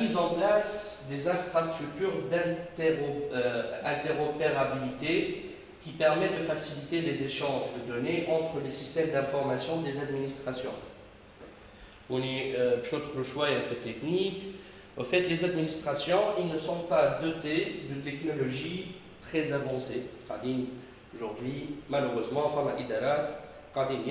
mise en place des infrastructures d'interopérabilité euh, qui permettent de faciliter les échanges de données entre les systèmes d'information des administrations. On est euh, le choix et fait technique. En fait, les administrations, ils ne sont pas dotés de technologies très avancées. Aujourd'hui, malheureusement, enfin, quand ils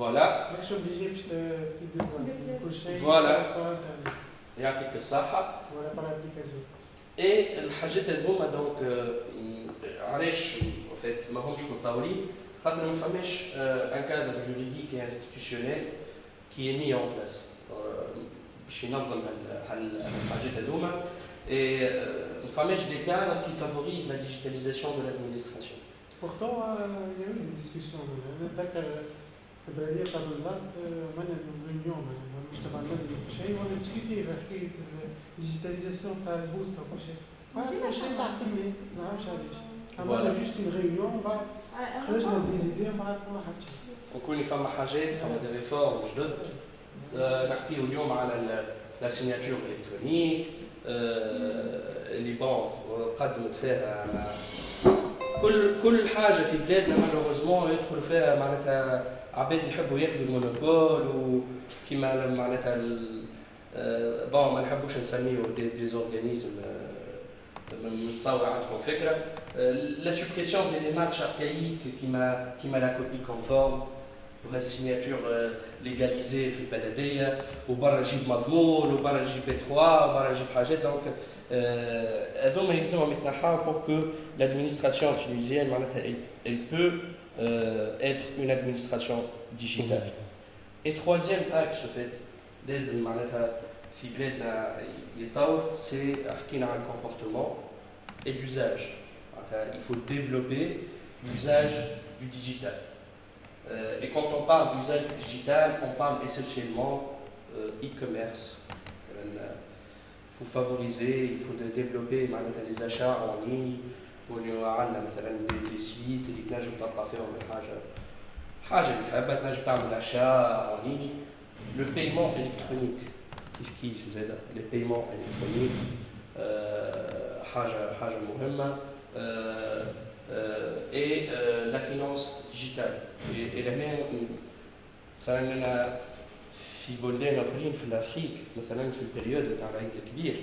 Voilà. Voilà. Il y a quelques sahas. Voilà par l'application. Et le Hajjat al-Boum bah, donc, euh, Arish, en fait, Mahomch Moutaouli, quand euh, on un cadre juridique et institutionnel qui est mis en place. Euh, chez Nazam al-Hajjat al-Boum. Bah, et on fait des cadres qui favorisent la digitalisation de l'administration. Pourtant, il y a eu une discussion. البلديه تاع بالضبط عملنا réunion المجتمع المدني وكل شيء وأنا discuter في حكايه ال digitalisation تاع ال poste وكل شيء كل شيء تحت ما نعرفش علاش عملنا juste une réunion بعد خرجنا des idées وما عرفنا حتى شيء وكوني فما حاجات فما des réformes جدد نحكيو اليوم على la signature électronique اللي بون قدمت فيها كل كل حاجة في بلادنا مالوغوزمون يدخل فيها معناتها عباد يحبوا ياخذوا المونوبول وكيما معناتها بون ما نحبوش نسميو دي, دي زورغانيزم متصور عندكم فكره لا سوبريسيون دي ديمارش اركايك كيما كيما لا كوبي كونفورم ولا السيناتور ليغاليزي في البلديه وبرا جيب مضمون وبرا جيب بي 3 وبرا جيب حاجات دونك هذوما يلزمهم يتنحاو بور كو لادمينستراسيون تونيزيان معناتها elle peut euh, être une administration digitale. Et troisième axe, en fait, لازم معناتها في بلادنا يتطور c'est حكينا عن comportement et l'usage. Il faut développer l'usage du digital. Euh, et quand on parle d'usage du digital, on parle essentiellement euh, e-commerce. Il faut favoriser, il faut développer les achats en ligne, ونيو عندنا مثلا des sites اللي تنجم تلقى فيهم حاجة حاجة اللي تحبها تنجم تعمل اشياء اونيني le paiement électronique كيف كيف زاد le paiement électronique حاجة حاجة مهمه اي لا فينانس ديجيتال لهنا مثلا أنا في بلدان اخرين في الافريك مثلا في البريود تاع العيد الكبير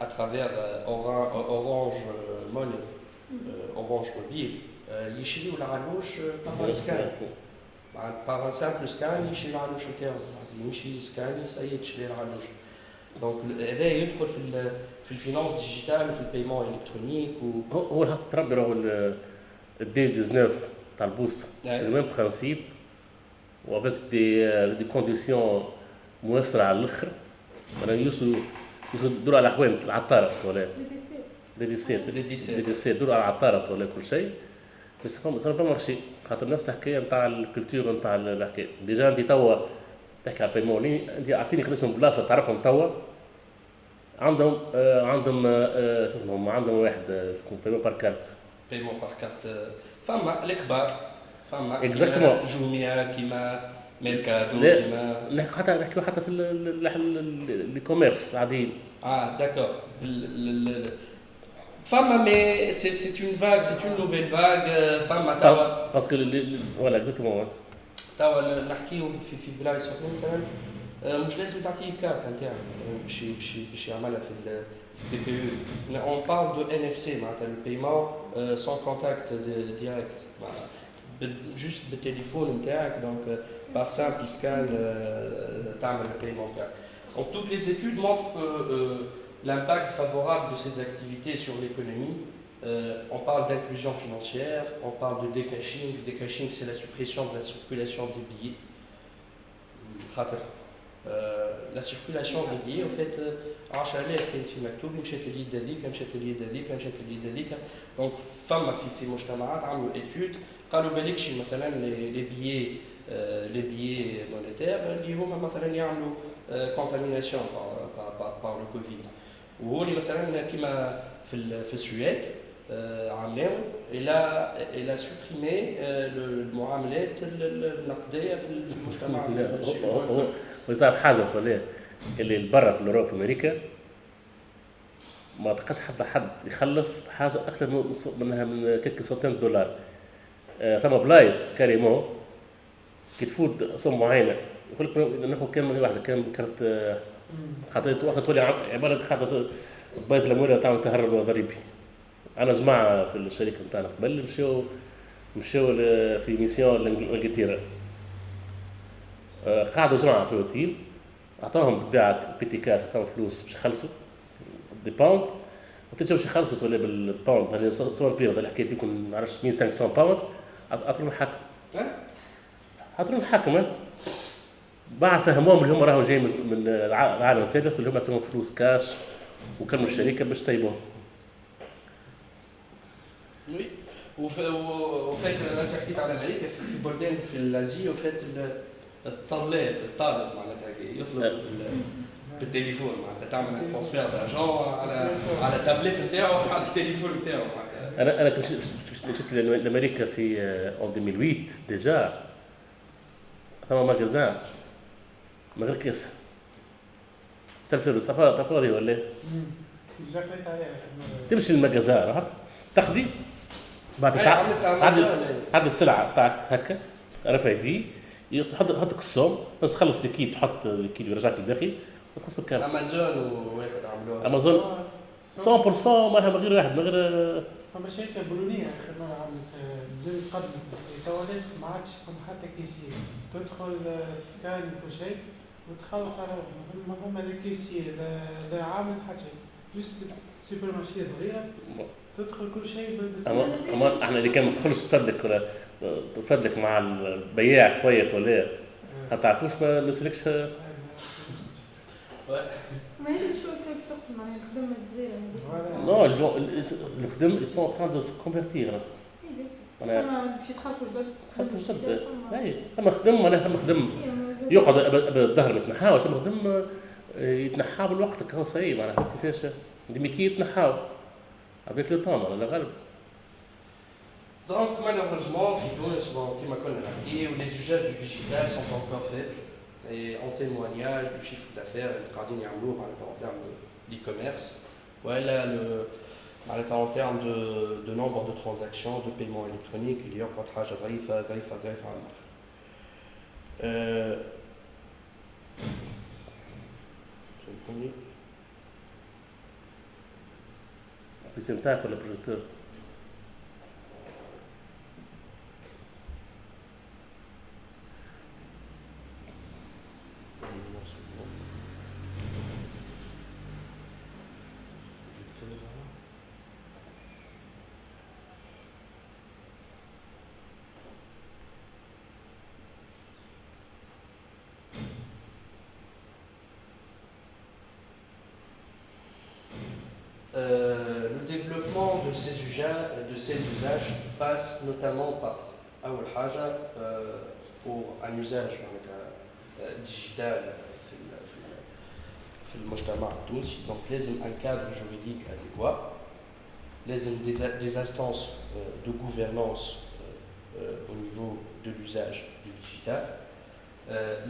à travers Orange Money, Orange Mobile, يشريوا العلوش par un scan. par un simple scan يشري العلوش نتاعو يمشي سكان سي تشري العلوش دونك هذا يدخل في في الفينانس ديجيتال وفي البيمون الكترونيك و هو الحق تربي راهو الدي 19 تاع البوست سي لو ميم برانسيب وافيك دي دي كونديسيون موسرة على الاخر معناها يوصلوا يدوروا على حوانت العطاره ولا؟ دي دي سيت دي دي سيت يدوروا على العطاره ولا كل شيء. بس فما سا با مارشي خاطر نفس الحكاية نتاع الكولتور نتاع الحكاية. ديجا أنت توا تحكي على بيمون أنت أعطيني كريس من بلاصة تعرفهم توا. عندهم آه عندهم آه شو اسمهم؟ عندهم واحد شو اسمه؟ بيمون بار كارت بيمون بار كارت فما الكبار فما اكزاكتومون جوميا كيما ميركادو كيما نحكي حتى نحكيو حتى في لي كوميرس العاديين اه داكور فما مي سي اون فاغ سي اون نوفيل فاغ فما توا باسكو فوالا اكزاكتومون توا نحكيو في في بلايص مثلا مش لازم تعطيه كارت نتاعك باش باش باش يعملها في البي بي يو اون بارل دو ان اف سي معناتها البيمون سون كونتاكت ديريكت جوست بالتليفون نتاعك دونك بار سامبل سكان تعمل البيمون نتاعك Donc toutes les études montrent que euh, l'impact favorable de ces activités sur l'économie, euh, on parle d'inclusion financière, on parle de décaching. Décaching, c'est la suppression de la circulation des billets. Euh, la circulation des billets au fait 10000 كان في مكتوب مشات اليد هذيك مشات اليد هذيك مشات اليد هذيك دونك فما في في مجتمعات عملوا ايتود قالوا بالكش مثلا لي بيي لي بيي مونيتير اللي هما مثلا يعملوا كونتاميناسيون par le Covid وهوني مثلا كيما في في السويد عملوا ils ils ont supprimé المعاملات النقدية في المجتمع. ويصير حاجة تولي اللي برا في اوروبا في أمريكا ما تلقاش حتى حد يخلص حاجة أكثر منها من كيك سنتين دولار. آه ثم بلايص carrément كي تفوت somme معينه يقول لك ناخذ كم واحدة كم كانت خاطر وقت تولي عبارة خاطر بيت الأموال تعمل تهرب ضريبي أنا جماعة في الشركة نتاعنا قبل مشاو مشاو في ميسيون لإنجلترا. آه، قعدوا جماعة في الاوتيل عطاهم بالطبيعه بيتي كاش عطاهم فلوس باش يخلصوا. دي باوند وقت باش يخلصوا تولي بالباوند اللي صور كبيرة الحكاية يكون ما نعرفش 1500 باوند عطوا الحاكم عطوا الحاكم بعد فهموهم اللي هم راهو جاي من العالم الثالث اللي هم عطوهم فلوس كاش وكلموا الشركة باش يسيبوهم oui en fait أنت حكيت على أمريكا في بلدان في l'Asie en fait الطلاب الطالب معناتها يطلب بالتليفون معناتها تعمل transfert d'argent على على التابلت نتاعو على التليفون نتاعو أنا أنا كنت مشيت لأمريكا في اون 2008 ديجا ثم ماغازان من غير كيس. سلف لبس طفوري ولا؟ تمشي للمجازان تاخذي. بعد تعدي السلعة بتاعك هكا رفع دي يحط حط الصوم بس خلص الكيل تحط الكيل ويرجعك للداخل. وتخلص بالكارت. أمازون وواحد عملوها. أمازون. 100% مالها من غير واحد من غير فما شركه بولونيه اخر مره عملت زي قدم التواليت ما عادش تكون حتى كيسيه تدخل سكان كل شيء وتخلص على ما هما الكيسيه لا عامل حتى جوست سوبر مارشي صغيره تدخل كل شيء بس اما إحنا اللي كان ما تدخلش تفدلك ولا تفدلك مع البياع تويت ولا ما تعرفوش ما نسلكش ما هي شو معناها الخدمه الصغيره non الخدم ils sont en train de se convertir أنا باش يتخلقوا جدد يتخلقوا جدد اي أما خدم معناها أما خدم. يقعد الظهر ما يتنحاوش أما خدم يتنحى بالوقت كهو صعيب. معناها كيفاش. des métiers يتنحاو avec le temps على الغالب. Donc malheureusement, في تونس كما كنا نحكي les usages du digital sont encore faibles. Et en témoignage du chiffre d'affaires اللي قاعدين يعملوه معناتها en termes d'e-commerce ولا le معناتها en termes de, de nombre de transactions de paiement électronique اللي يقعد حاجة ضعيفة ضعيفة ضعيفة على الآخر. Euh, البي نتاعك ولا بروجيكتور؟ de ces, usages, de ces usages passe notamment par أول حاجة pour un usage digital في في المجتمع التونسي donc لازم un cadre juridique adéquat لازم des, des instances de gouvernance au niveau de l'usage du digital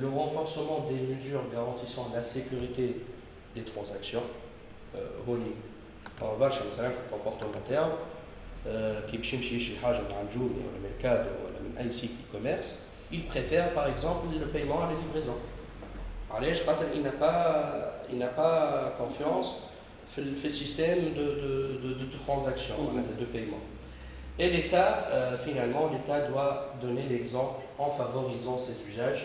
le renforcement des mesures garantissant la sécurité des transactions هوني برشا مثلا في الكومبورتمون كي باش يمشي يشري حاجه من عند جوني ولا ميركادو ولا من اي سيت اي كوميرس il préfère par exemple le paiement à la livraison علاش خاطر il n'a pas il n'a pas confiance في ال- في السيستم de de de de, de transaction معناتها de paiement et l'État euh, finalement l'État doit donner l'exemple en favorisant ces usages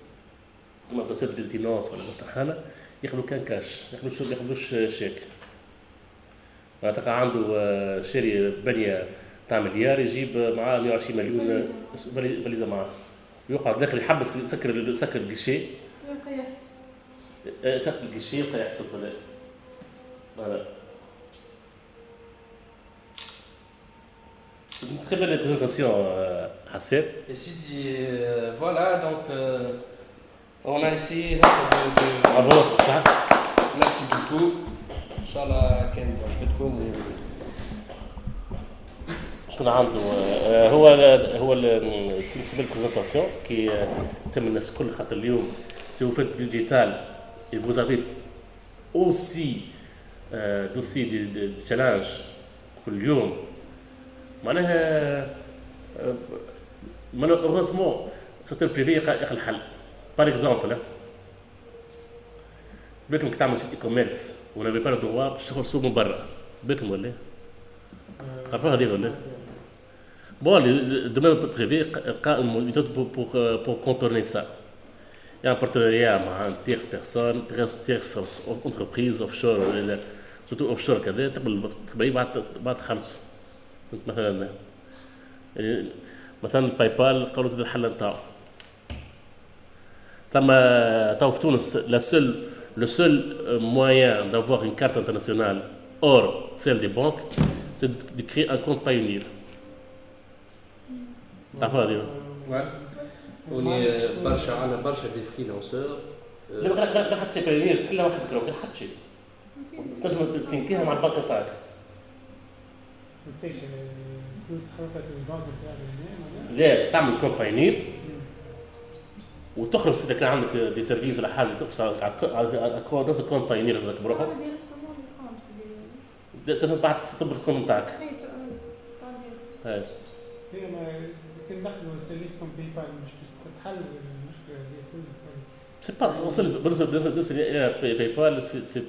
بسيط ديال ال finance ولا مدخنه ياخذوا كان كاش ما ياخذوش ما ياخذوش شيك. معناتها عنده آه، شاري بنيه تاع مليار يجيب معاه 120 مليون فالي- فاليزا معاه. يقعد داخل يحبس يسكر يسكر الجيشي. يبقى يحسب شكل الجيشي يبقى يحسب ولا voilà Très belle présentation, euh, Hasset. Et si euh, voilà, donc euh, on a essayé de, de- Bravo, ça. Merci beaucoup. إن شاء الله, كان عجبتكم شكون عنده هو هو ces belles présentations كي تم الناس الكل خاطر اليوم si vous faites digital et vous avez aussi euh, d'aussi des, challenges كل يوم معناها malheureusement ال secteur privé يلقى الحل par exemple بالكم كي تعمل site e-commerce on n'avait pas le droit باش تدخل سوق من برا بالكم ولا تعرفوها هذه ولا Bon, le, le domaine privé a une méthode pour, pour, euh, pour contourner ça. Il y a un partenariat avec une tierce personne, tierce, tierce entreprise offshore, ولا- surtout offshore كذا تقبل تقبل بعد بعد تخلصوا مثلا مثلا باي بال قالوا زاد الحل نتاعو ثم تو في تونس لا سول le seul euh, moyen d'avoir une carte internationale hors celle des banques, c'est de, de créer un compte Pioneer. تعرفها هذه؟ وني برشا عندنا برشا دي فريلانسور لا ما كان كان حتى بايونير تحل وحدك لو كان حتى شيء تنجم تنكيها مع البنك نتاعك كيفاش الفلوس تخلطك البنك نتاعك هنا لا تعمل كونت وتخلص اذا كان عندك des services ولا حاجة تخلص على نفس ال compte Payoneer هذاك ال compte لازم بعد تصب ال compte نتاعك هي ما كان دخلوا service comme PayPal مش باش تحل المشكلة هذه كلها. C'est pas, بالنسبة بالنسبة بالنسبة ل PayPal c'est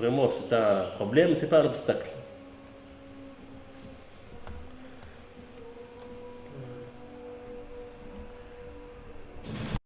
vraiment c'est un problème c'est pas un obstacle.